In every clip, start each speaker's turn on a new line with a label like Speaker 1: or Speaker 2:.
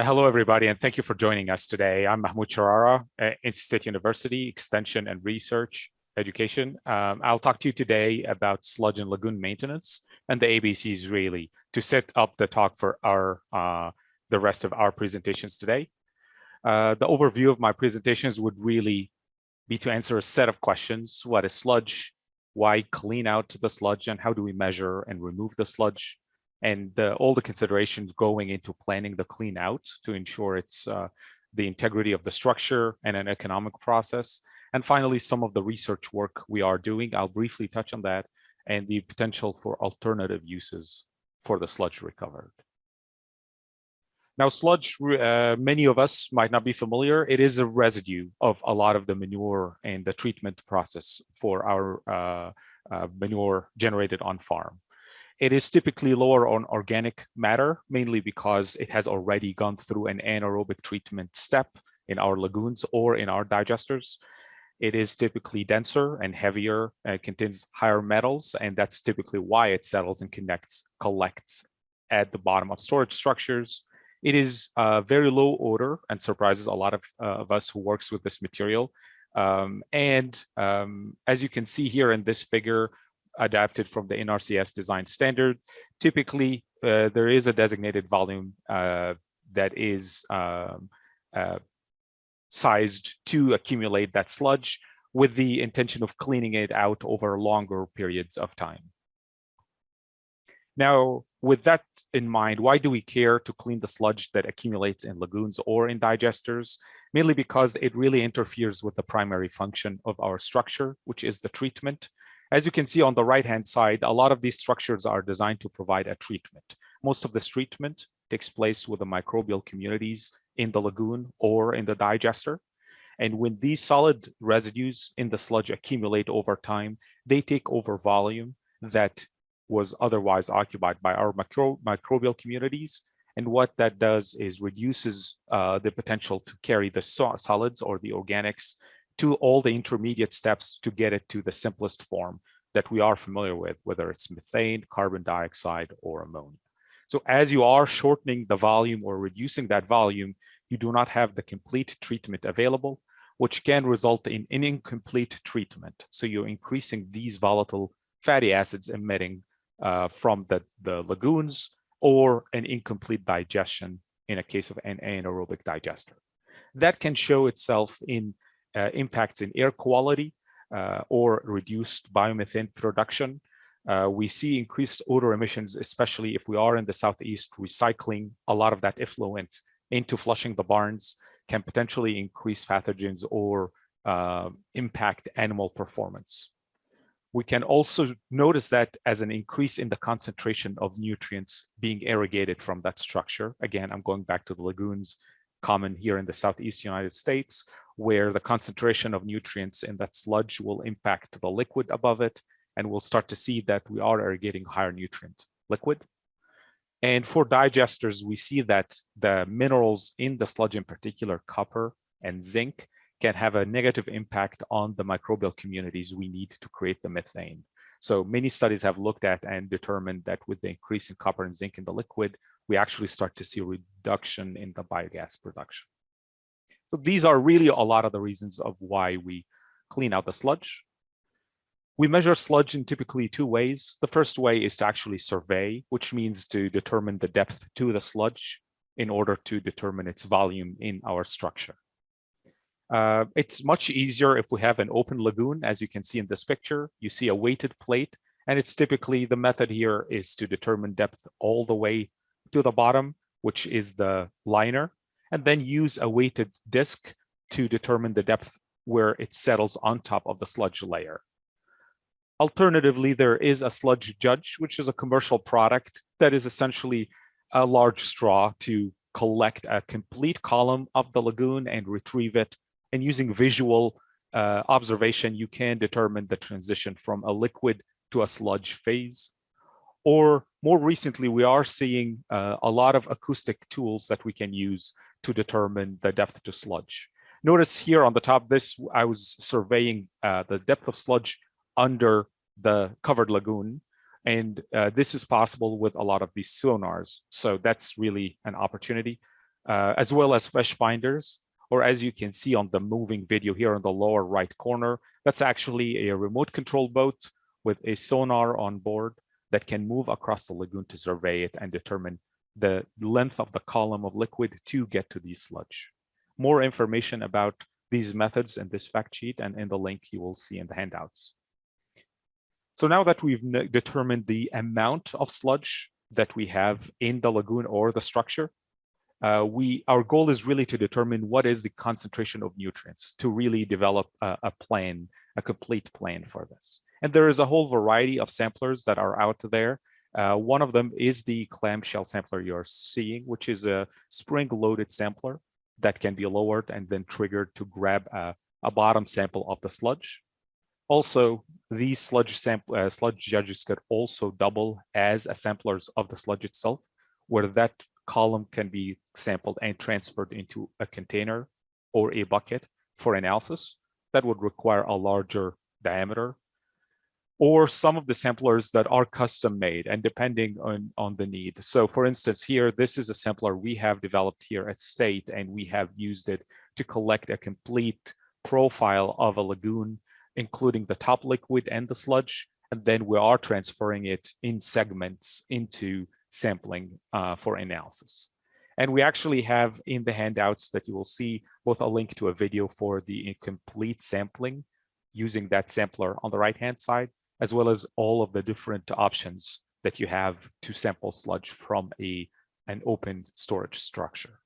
Speaker 1: Uh, hello, everybody, and thank you for joining us today. I'm Mahmoud Sharara, State University, Extension and Research Education. Um, I'll talk to you today about sludge and lagoon maintenance and the ABCs really to set up the talk for our uh, the rest of our presentations today. Uh, the overview of my presentations would really be to answer a set of questions. What is sludge? Why clean out the sludge and how do we measure and remove the sludge? And all the considerations going into planning the clean out to ensure it's uh, the integrity of the structure and an economic process. And finally, some of the research work we are doing, I'll briefly touch on that and the potential for alternative uses for the sludge recovered. Now, sludge, uh, many of us might not be familiar. It is a residue of a lot of the manure and the treatment process for our uh, uh, manure generated on farm. It is typically lower on organic matter, mainly because it has already gone through an anaerobic treatment step in our lagoons or in our digesters. It is typically denser and heavier, and contains higher metals, and that's typically why it settles and connects, collects at the bottom of storage structures. It is uh, very low odor and surprises a lot of, uh, of us who works with this material. Um, and um, as you can see here in this figure, adapted from the NRCS design standard. Typically, uh, there is a designated volume uh, that is um, uh, sized to accumulate that sludge with the intention of cleaning it out over longer periods of time. Now, with that in mind, why do we care to clean the sludge that accumulates in lagoons or in digesters? Mainly because it really interferes with the primary function of our structure, which is the treatment as you can see on the right-hand side, a lot of these structures are designed to provide a treatment. Most of this treatment takes place with the microbial communities in the lagoon or in the digester. And when these solid residues in the sludge accumulate over time, they take over volume that was otherwise occupied by our micro microbial communities. And what that does is reduces uh, the potential to carry the solids or the organics to all the intermediate steps to get it to the simplest form that we are familiar with, whether it's methane, carbon dioxide, or ammonia. So as you are shortening the volume or reducing that volume, you do not have the complete treatment available, which can result in an incomplete treatment. So you're increasing these volatile fatty acids emitting uh, from the, the lagoons or an incomplete digestion in a case of an anaerobic digester. That can show itself in impacts in air quality uh, or reduced biomethane production. Uh, we see increased odor emissions, especially if we are in the Southeast, recycling a lot of that effluent into flushing the barns can potentially increase pathogens or uh, impact animal performance. We can also notice that as an increase in the concentration of nutrients being irrigated from that structure. Again, I'm going back to the lagoons common here in the Southeast United States, where the concentration of nutrients in that sludge will impact the liquid above it. And we'll start to see that we are irrigating higher nutrient liquid. And for digesters, we see that the minerals in the sludge, in particular copper and zinc, can have a negative impact on the microbial communities we need to create the methane. So many studies have looked at and determined that with the increase in copper and zinc in the liquid, we actually start to see a reduction in the biogas production. So these are really a lot of the reasons of why we clean out the sludge. We measure sludge in typically two ways. The first way is to actually survey, which means to determine the depth to the sludge in order to determine its volume in our structure. Uh, it's much easier if we have an open lagoon, as you can see in this picture. You see a weighted plate, and it's typically the method here is to determine depth all the way to the bottom, which is the liner and then use a weighted disc to determine the depth where it settles on top of the sludge layer. Alternatively, there is a sludge judge, which is a commercial product that is essentially a large straw to collect a complete column of the lagoon and retrieve it. And using visual uh, observation, you can determine the transition from a liquid to a sludge phase. Or more recently, we are seeing uh, a lot of acoustic tools that we can use to determine the depth to sludge. Notice here on the top, this I was surveying uh, the depth of sludge under the covered lagoon. And uh, this is possible with a lot of these sonars. So that's really an opportunity. uh, as well as fish finders, or as you can see on the moving video here in the lower right corner, that's actually a remote control boat with a sonar on board that can move across the lagoon to survey it and determine the length of the column of liquid to get to the sludge. More information about these methods in this fact sheet and in the link you will see in the handouts. So now that we've determined the amount of sludge that we have in the lagoon or the structure, uh, we our goal is really to determine what is the concentration of nutrients to really develop a, a, plan, a complete plan for this. And there is a whole variety of samplers that are out there. Uh, one of them is the clamshell sampler you're seeing, which is a spring-loaded sampler that can be lowered and then triggered to grab a, a bottom sample of the sludge. Also, these sludge sample uh, sludge judges could also double as samplers of the sludge itself, where that column can be sampled and transferred into a container or a bucket for analysis. That would require a larger diameter or some of the samplers that are custom made and depending on, on the need. So for instance, here, this is a sampler we have developed here at State and we have used it to collect a complete profile of a lagoon, including the top liquid and the sludge. And then we are transferring it in segments into sampling uh, for analysis. And we actually have in the handouts that you will see both a link to a video for the complete sampling using that sampler on the right hand side, as well as all of the different options that you have to sample sludge from a, an open storage structure.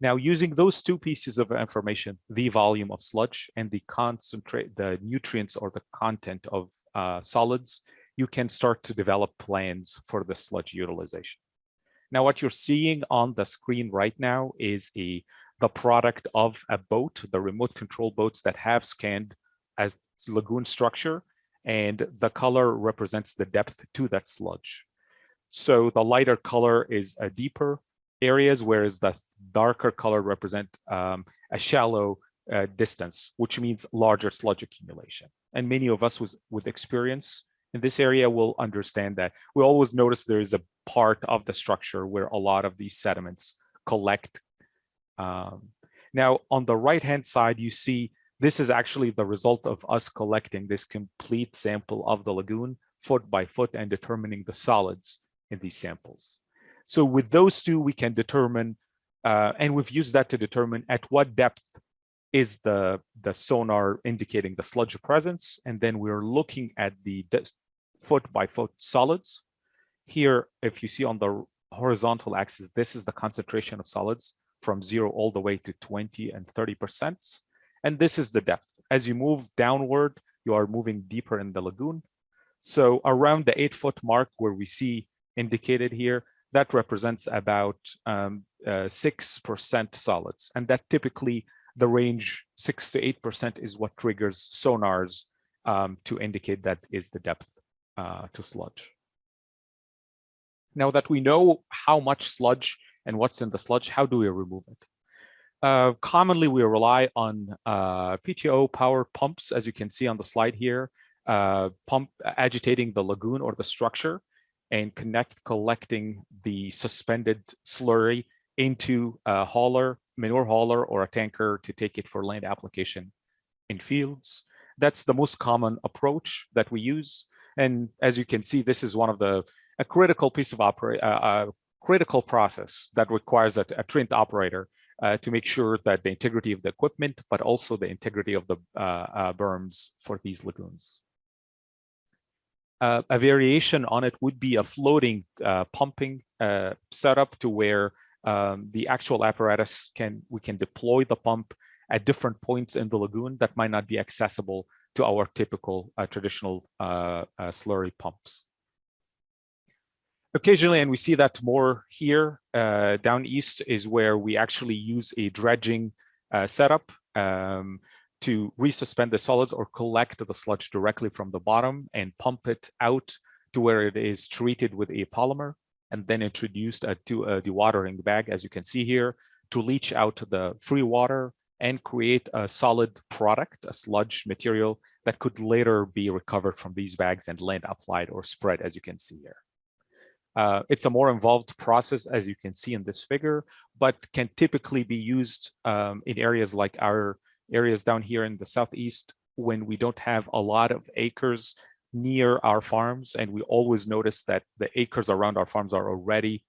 Speaker 1: Now, using those two pieces of information, the volume of sludge and the concentrate, the nutrients or the content of uh, solids, you can start to develop plans for the sludge utilization. Now, what you're seeing on the screen right now is a the product of a boat, the remote control boats that have scanned as lagoon structure and the color represents the depth to that sludge. So the lighter color is a deeper areas, whereas the darker color represent um, a shallow uh, distance, which means larger sludge accumulation. And many of us was, with experience in this area will understand that. We always notice there is a part of the structure where a lot of these sediments collect. Um, now, on the right-hand side, you see this is actually the result of us collecting this complete sample of the lagoon foot by foot and determining the solids in these samples. So with those two, we can determine, uh, and we've used that to determine at what depth is the, the sonar indicating the sludge presence. And then we're looking at the foot by foot solids. Here, if you see on the horizontal axis, this is the concentration of solids from zero all the way to 20 and 30 percent. And this is the depth. As you move downward, you are moving deeper in the lagoon. So around the eight foot mark where we see indicated here, that represents about 6% um, uh, solids. And that typically the range six to 8% is what triggers sonars um, to indicate that is the depth uh, to sludge. Now that we know how much sludge and what's in the sludge, how do we remove it? Uh, commonly, we rely on uh, PTO power pumps, as you can see on the slide here, uh, pump agitating the lagoon or the structure and connect collecting the suspended slurry into a hauler, manure hauler or a tanker to take it for land application in fields. That's the most common approach that we use. And as you can see, this is one of the a critical piece of operate uh, uh, critical process that requires a, a trained operator uh, to make sure that the integrity of the equipment, but also the integrity of the uh, uh, berms for these lagoons. Uh, a variation on it would be a floating pumping setup to where um, the actual apparatus can we can deploy the pump at different points in the lagoon that might not be accessible to our typical uh, traditional uh, uh, slurry pumps. Occasionally, and we see that more here, uh, down east is where we actually use a dredging uh, setup um, to resuspend the solids or collect the sludge directly from the bottom and pump it out to where it is treated with a polymer and then introduced to a dewatering bag, as you can see here, to leach out the free water and create a solid product, a sludge material that could later be recovered from these bags and land applied or spread, as you can see here. Uh, it's a more involved process, as you can see in this figure, but can typically be used um, in areas like our areas down here in the southeast when we don't have a lot of acres near our farms. And we always notice that the acres around our farms are already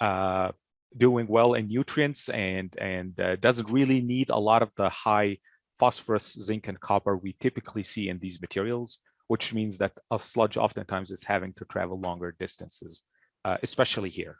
Speaker 1: uh, doing well in nutrients and, and uh, doesn't really need a lot of the high phosphorus, zinc, and copper we typically see in these materials, which means that a sludge oftentimes is having to travel longer distances uh, especially here.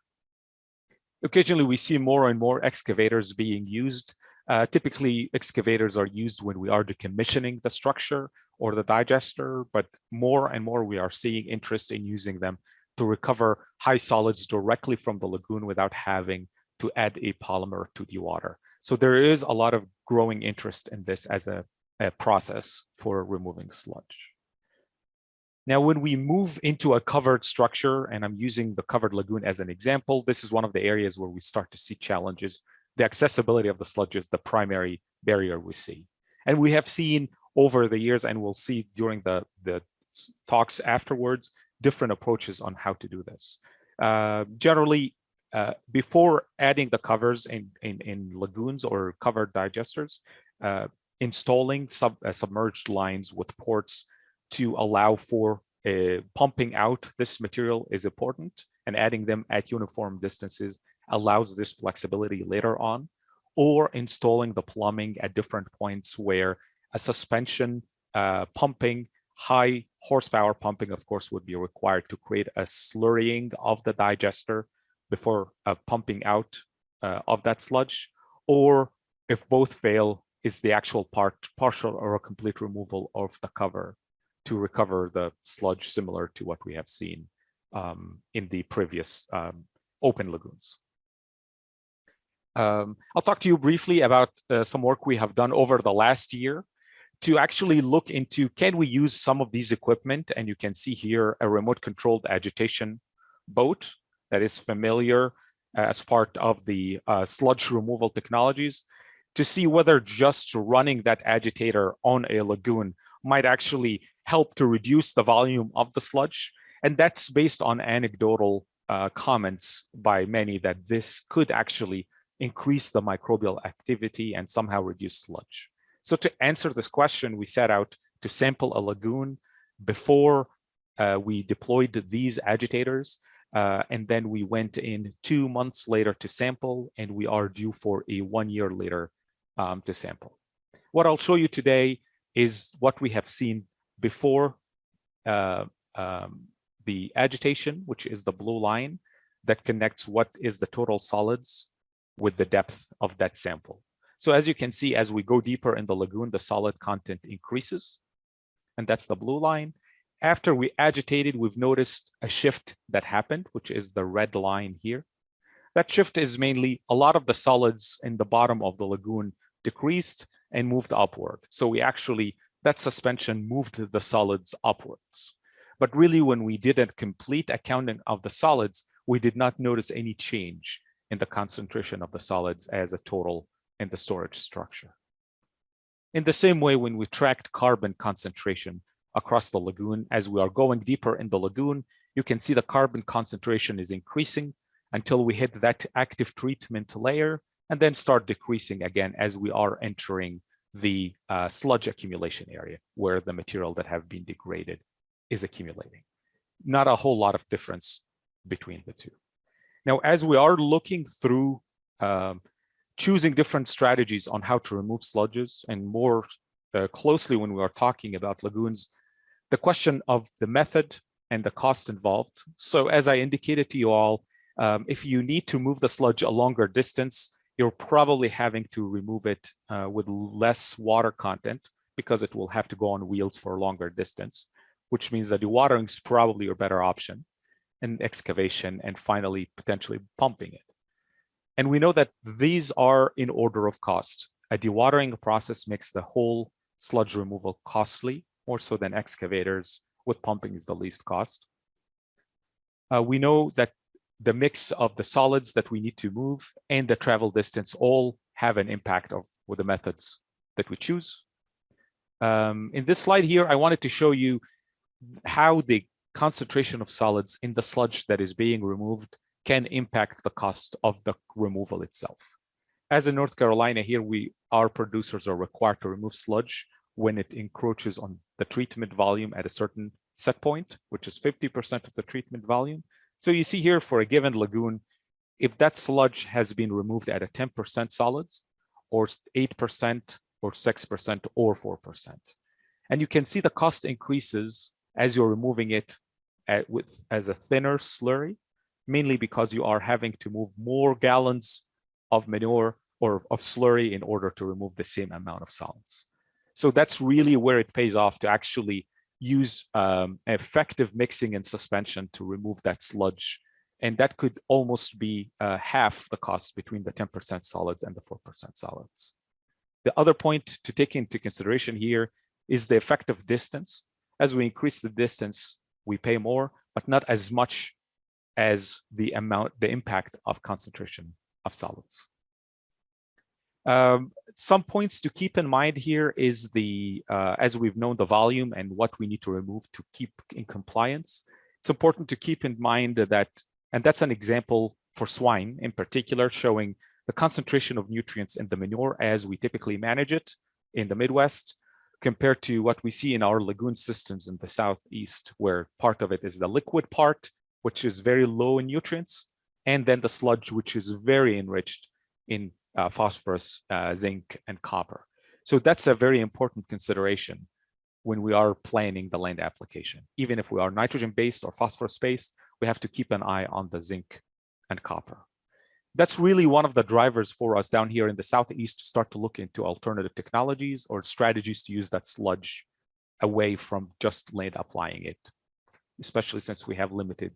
Speaker 1: Occasionally, we see more and more excavators being used. Uh, typically, excavators are used when we are decommissioning the structure or the digester, but more and more we are seeing interest in using them to recover high solids directly from the lagoon without having to add a polymer to the water. So there is a lot of growing interest in this as a, a process for removing sludge. Now, when we move into a covered structure, and I'm using the covered lagoon as an example, this is one of the areas where we start to see challenges. The accessibility of the sludge is the primary barrier we see. And we have seen over the years, and we'll see during the, the talks afterwards, different approaches on how to do this. Uh, generally, uh, before adding the covers in, in, in lagoons or covered digesters, uh, installing sub, uh, submerged lines with ports to allow for uh, pumping out this material is important and adding them at uniform distances allows this flexibility later on or installing the plumbing at different points where a suspension uh, pumping high horsepower pumping of course would be required to create a slurrying of the digester before uh, pumping out uh, of that sludge or if both fail is the actual part partial or a complete removal of the cover to recover the sludge similar to what we have seen um, in the previous um, open lagoons. Um, I'll talk to you briefly about uh, some work we have done over the last year to actually look into can we use some of these equipment and you can see here a remote controlled agitation boat that is familiar as part of the uh, sludge removal technologies to see whether just running that agitator on a lagoon might actually help to reduce the volume of the sludge. And that's based on anecdotal uh, comments by many that this could actually increase the microbial activity and somehow reduce sludge. So to answer this question, we set out to sample a lagoon before uh, we deployed these agitators. Uh, and then we went in two months later to sample, and we are due for a one year later um, to sample. What I'll show you today is what we have seen before uh, um, the agitation, which is the blue line that connects what is the total solids with the depth of that sample. So as you can see, as we go deeper in the lagoon, the solid content increases, and that's the blue line. After we agitated, we've noticed a shift that happened, which is the red line here. That shift is mainly a lot of the solids in the bottom of the lagoon decreased and moved upward. So we actually that suspension moved the solids upwards. But really, when we did a complete accounting of the solids, we did not notice any change in the concentration of the solids as a total in the storage structure. In the same way, when we tracked carbon concentration across the lagoon, as we are going deeper in the lagoon, you can see the carbon concentration is increasing until we hit that active treatment layer and then start decreasing again as we are entering the uh, sludge accumulation area where the material that have been degraded is accumulating. Not a whole lot of difference between the two. Now, as we are looking through um, choosing different strategies on how to remove sludges and more uh, closely when we are talking about lagoons, the question of the method and the cost involved. So as I indicated to you all, um, if you need to move the sludge a longer distance, you're probably having to remove it uh, with less water content because it will have to go on wheels for a longer distance, which means that dewatering is probably your better option and excavation and finally potentially pumping it. And we know that these are in order of cost. A dewatering process makes the whole sludge removal costly, more so than excavators with pumping is the least cost. Uh, we know that the mix of the solids that we need to move and the travel distance all have an impact of with the methods that we choose. Um, in this slide here, I wanted to show you how the concentration of solids in the sludge that is being removed can impact the cost of the removal itself. As in North Carolina here, we our producers are required to remove sludge when it encroaches on the treatment volume at a certain set point, which is 50% of the treatment volume. So you see here for a given lagoon, if that sludge has been removed at a 10% solids or 8% or 6% or 4%. And you can see the cost increases as you're removing it at, with as a thinner slurry, mainly because you are having to move more gallons of manure or of slurry in order to remove the same amount of solids. So that's really where it pays off to actually use um, effective mixing and suspension to remove that sludge. And that could almost be uh, half the cost between the 10% solids and the 4% solids. The other point to take into consideration here is the effective distance. As we increase the distance, we pay more, but not as much as the amount, the impact of concentration of solids. Um, some points to keep in mind here is the, uh, as we've known, the volume and what we need to remove to keep in compliance. It's important to keep in mind that, and that's an example for swine in particular, showing the concentration of nutrients in the manure as we typically manage it in the Midwest compared to what we see in our lagoon systems in the Southeast, where part of it is the liquid part, which is very low in nutrients, and then the sludge, which is very enriched in uh, phosphorus, uh, zinc, and copper. So that's a very important consideration when we are planning the land application. Even if we are nitrogen-based or phosphorus-based, we have to keep an eye on the zinc and copper. That's really one of the drivers for us down here in the Southeast to start to look into alternative technologies or strategies to use that sludge away from just land applying it, especially since we have limited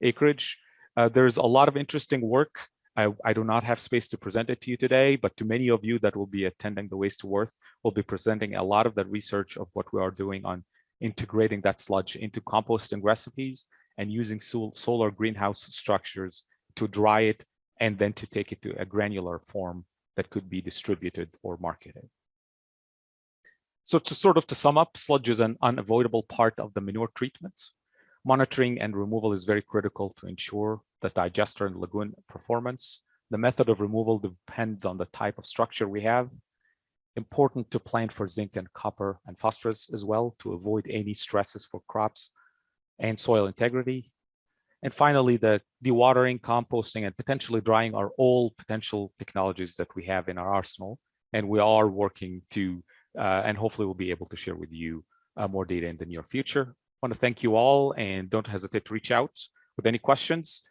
Speaker 1: acreage. Uh, there's a lot of interesting work I, I, do not have space to present it to you today, but to many of you that will be attending the Waste to Worth, we'll be presenting a lot of that research of what we are doing on integrating that sludge into composting recipes and using sol solar greenhouse structures to dry it and then to take it to a granular form that could be distributed or marketed. So to sort of to sum up, sludge is an unavoidable part of the manure treatment. Monitoring and removal is very critical to ensure the digester and lagoon performance. The method of removal depends on the type of structure we have. Important to plan for zinc and copper and phosphorus as well to avoid any stresses for crops and soil integrity. And finally, the dewatering, composting, and potentially drying are all potential technologies that we have in our arsenal. And we are working to, uh, and hopefully we'll be able to share with you uh, more data in the near future. I want to thank you all and don't hesitate to reach out with any questions.